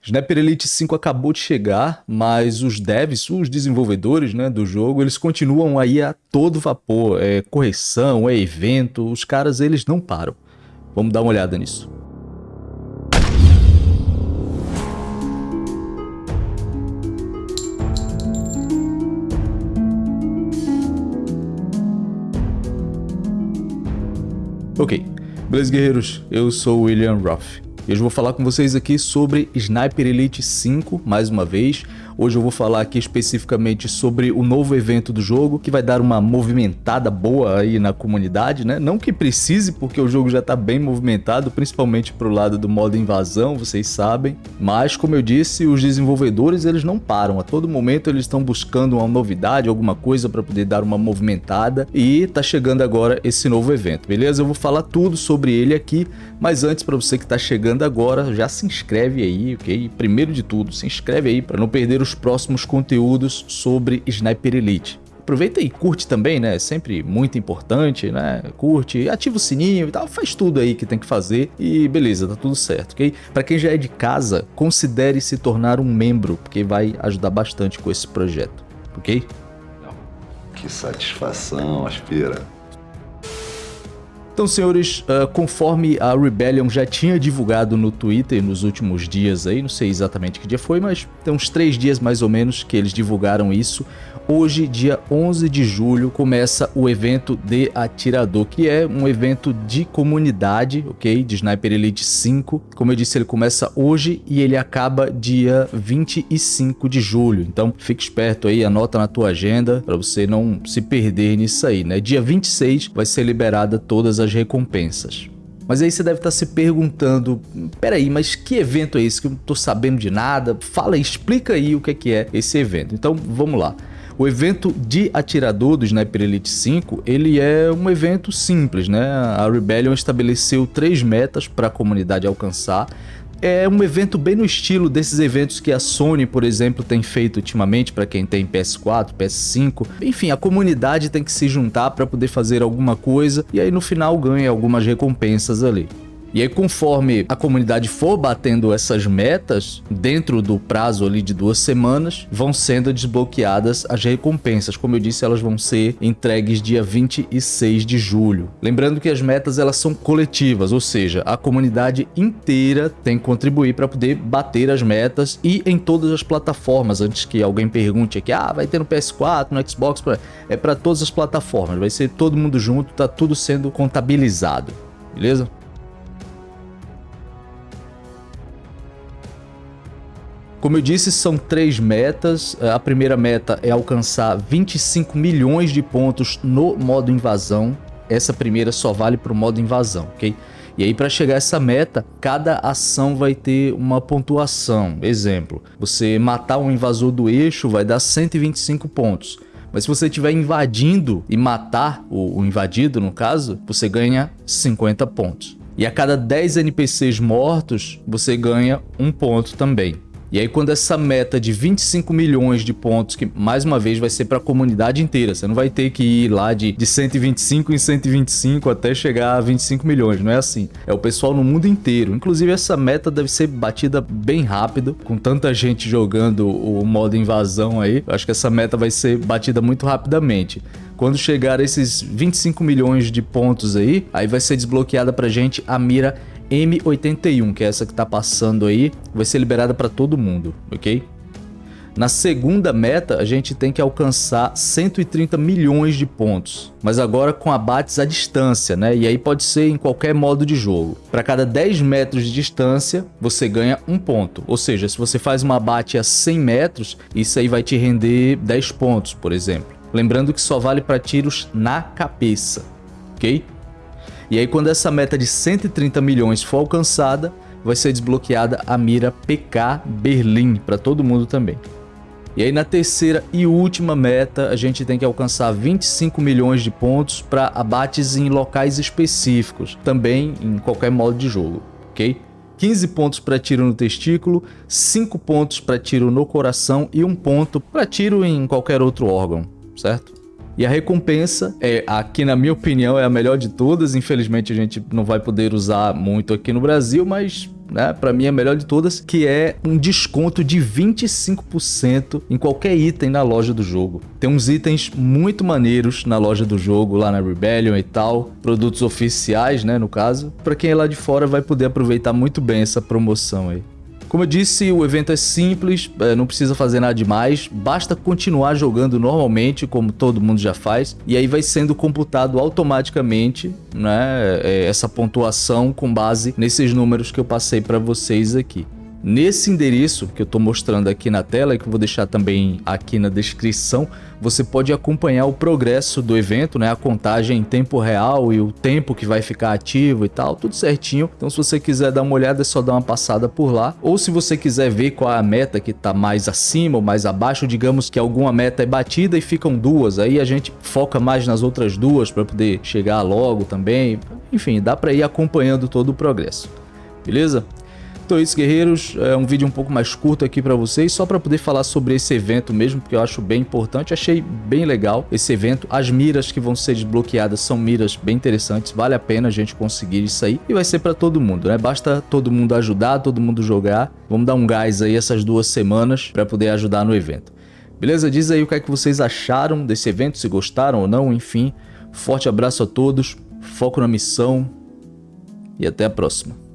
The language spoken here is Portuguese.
Sniper Elite 5 acabou de chegar, mas os devs, os desenvolvedores né, do jogo, eles continuam aí a todo vapor. É correção, é evento, os caras eles não param. Vamos dar uma olhada nisso. Ok, beleza guerreiros, eu sou William Ruff. E hoje eu vou falar com vocês aqui sobre Sniper Elite 5, mais uma vez. Hoje eu vou falar aqui especificamente sobre o novo evento do jogo, que vai dar uma movimentada boa aí na comunidade, né? Não que precise, porque o jogo já está bem movimentado, principalmente pro lado do modo invasão, vocês sabem. Mas, como eu disse, os desenvolvedores eles não param. A todo momento eles estão buscando uma novidade, alguma coisa para poder dar uma movimentada. E tá chegando agora esse novo evento, beleza? Eu vou falar tudo sobre ele aqui, mas antes, para você que está chegando agora, já se inscreve aí, ok? Primeiro de tudo, se inscreve aí para não perder os os próximos conteúdos sobre Sniper Elite. Aproveita e curte também, né? É sempre muito importante, né? Curte, ativa o sininho e tal, faz tudo aí que tem que fazer e beleza, tá tudo certo, ok? Para quem já é de casa, considere se tornar um membro, porque vai ajudar bastante com esse projeto, ok? Que satisfação, Aspira. Então, senhores, uh, conforme a Rebellion já tinha divulgado no Twitter nos últimos dias aí, não sei exatamente que dia foi, mas tem uns três dias mais ou menos que eles divulgaram isso, Hoje, dia 11 de julho, começa o evento de Atirador, que é um evento de comunidade, ok? De Sniper Elite 5. Como eu disse, ele começa hoje e ele acaba dia 25 de julho. Então, fique esperto aí, anota na tua agenda para você não se perder nisso aí, né? Dia 26 vai ser liberada todas as recompensas. Mas aí você deve estar se perguntando, peraí, mas que evento é esse que eu não tô sabendo de nada? Fala, explica aí o que é, que é esse evento. Então, vamos lá. O evento de atirador do Sniper Elite 5, ele é um evento simples, né? A Rebellion estabeleceu três metas para a comunidade alcançar. É um evento bem no estilo desses eventos que a Sony, por exemplo, tem feito ultimamente para quem tem PS4, PS5. Enfim, a comunidade tem que se juntar para poder fazer alguma coisa e aí no final ganha algumas recompensas ali. E aí, conforme a comunidade for batendo essas metas, dentro do prazo ali de duas semanas, vão sendo desbloqueadas as recompensas. Como eu disse, elas vão ser entregues dia 26 de julho. Lembrando que as metas elas são coletivas, ou seja, a comunidade inteira tem que contribuir para poder bater as metas e em todas as plataformas. Antes que alguém pergunte aqui, ah, vai ter no PS4, no Xbox, é para todas as plataformas. Vai ser todo mundo junto, tá tudo sendo contabilizado. Beleza? Como eu disse, são três metas. É, a primeira meta é alcançar 25 milhões de pontos no modo invasão. Essa primeira só vale para o modo invasão, ok? E aí para chegar a essa meta, cada ação vai ter uma pontuação. Exemplo, você matar um invasor do eixo vai dar 125 pontos. Mas se você estiver invadindo e matar o, o invadido, no caso, você ganha 50 pontos. E a cada 10 NPCs mortos, você ganha um ponto também. E aí quando essa meta de 25 milhões de pontos, que mais uma vez vai ser para a comunidade inteira, você não vai ter que ir lá de, de 125 em 125 até chegar a 25 milhões, não é assim. É o pessoal no mundo inteiro. Inclusive essa meta deve ser batida bem rápido, com tanta gente jogando o modo invasão aí, acho que essa meta vai ser batida muito rapidamente. Quando chegar esses 25 milhões de pontos aí, aí vai ser desbloqueada pra gente a mira M81, que é essa que está passando aí, vai ser liberada para todo mundo, ok? Na segunda meta, a gente tem que alcançar 130 milhões de pontos, mas agora com abates à distância, né? E aí pode ser em qualquer modo de jogo. Para cada 10 metros de distância, você ganha um ponto. Ou seja, se você faz um abate a 100 metros, isso aí vai te render 10 pontos, por exemplo. Lembrando que só vale para tiros na cabeça, ok? E aí quando essa meta de 130 milhões for alcançada, vai ser desbloqueada a mira PK Berlim para todo mundo também. E aí na terceira e última meta, a gente tem que alcançar 25 milhões de pontos para abates em locais específicos, também em qualquer modo de jogo, ok? 15 pontos para tiro no testículo, 5 pontos para tiro no coração e 1 ponto para tiro em qualquer outro órgão, certo? E a recompensa é, aqui na minha opinião, é a melhor de todas. Infelizmente a gente não vai poder usar muito aqui no Brasil, mas né? Para mim é a melhor de todas, que é um desconto de 25% em qualquer item na loja do jogo. Tem uns itens muito maneiros na loja do jogo, lá na Rebellion e tal, produtos oficiais, né, no caso. Para quem é lá de fora vai poder aproveitar muito bem essa promoção aí. Como eu disse, o evento é simples, é, não precisa fazer nada demais, basta continuar jogando normalmente, como todo mundo já faz, e aí vai sendo computado automaticamente né, é, essa pontuação com base nesses números que eu passei para vocês aqui. Nesse endereço que eu estou mostrando aqui na tela e que eu vou deixar também aqui na descrição, você pode acompanhar o progresso do evento, né? a contagem em tempo real e o tempo que vai ficar ativo e tal, tudo certinho. Então se você quiser dar uma olhada é só dar uma passada por lá. Ou se você quiser ver qual é a meta que está mais acima ou mais abaixo, digamos que alguma meta é batida e ficam duas, aí a gente foca mais nas outras duas para poder chegar logo também. Enfim, dá para ir acompanhando todo o progresso. Beleza? Então é isso, guerreiros. É um vídeo um pouco mais curto aqui para vocês, só para poder falar sobre esse evento mesmo, porque eu acho bem importante. Achei bem legal esse evento. As miras que vão ser desbloqueadas são miras bem interessantes. Vale a pena a gente conseguir isso aí. E vai ser para todo mundo, né? Basta todo mundo ajudar, todo mundo jogar. Vamos dar um gás aí essas duas semanas para poder ajudar no evento. Beleza? Diz aí o que é que vocês acharam desse evento, se gostaram ou não, enfim. Forte abraço a todos, foco na missão e até a próxima.